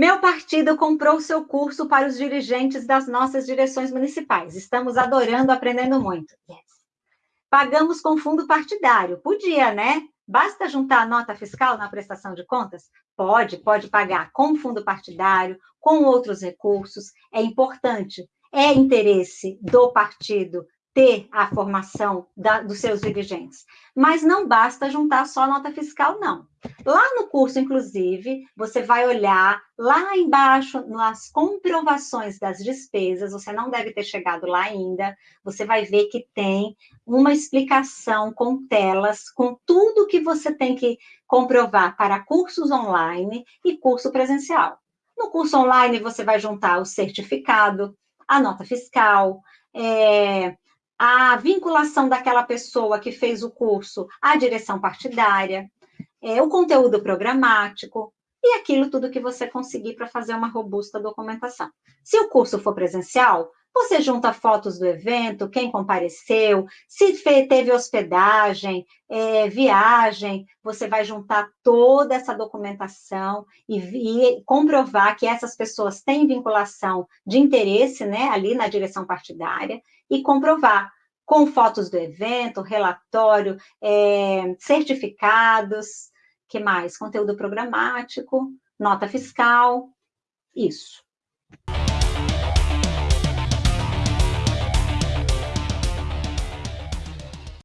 Meu partido comprou seu curso para os dirigentes das nossas direções municipais. Estamos adorando, aprendendo muito. Yes. Pagamos com fundo partidário. Podia, né? Basta juntar a nota fiscal na prestação de contas? Pode, pode pagar com fundo partidário, com outros recursos. É importante. É interesse do partido ter a formação da, dos seus dirigentes. Mas não basta juntar só nota fiscal, não. Lá no curso, inclusive, você vai olhar lá embaixo nas comprovações das despesas, você não deve ter chegado lá ainda, você vai ver que tem uma explicação com telas, com tudo que você tem que comprovar para cursos online e curso presencial. No curso online, você vai juntar o certificado, a nota fiscal, é, a vinculação daquela pessoa que fez o curso à direção partidária, é, o conteúdo programático e aquilo tudo que você conseguir para fazer uma robusta documentação. Se o curso for presencial, você junta fotos do evento, quem compareceu, se teve hospedagem, é, viagem, você vai juntar toda essa documentação e, e, comprovar que essas pessoas têm vinculação de interesse né, ali na direção partidária e comprovar com fotos do evento, relatório, é, certificados, que mais? Conteúdo programático, nota fiscal, isso.